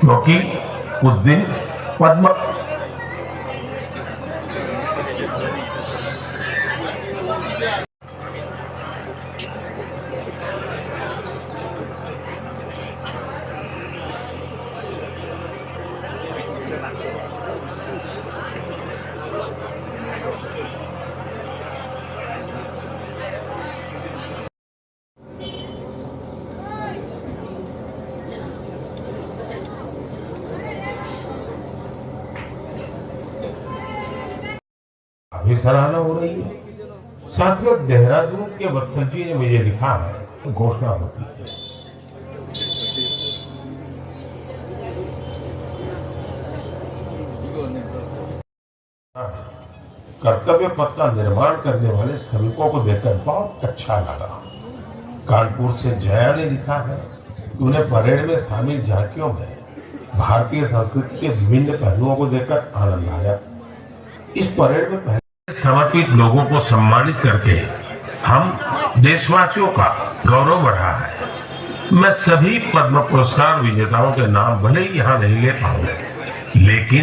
क्योंकि उस दिन पद्म सराहना हो रही है। साथियों, देहरादून के वत्सल जी ने मुझे लिखा है, घोषणा होती है। कर्तव्य पथ का निर्माण करने वाले श्रमिकों को देखकर बहुत अच्छा लगा। कानपुर से जया ने लिखा है कि उन्हें परेड में शामिल झांकियों में भारतीय संस्कृति के विभिन्न पहलुओं को देखकर आनंद आया। इस परेड में पहले समर्पित लोगों को सम्मानित करके हम देशवासियों का गौरव बढ़ा है। मैं सभी पद्म पुरस्कार विजेताओं के नाम भले ही यहाँ नहीं ले पाऊँ, लेकिन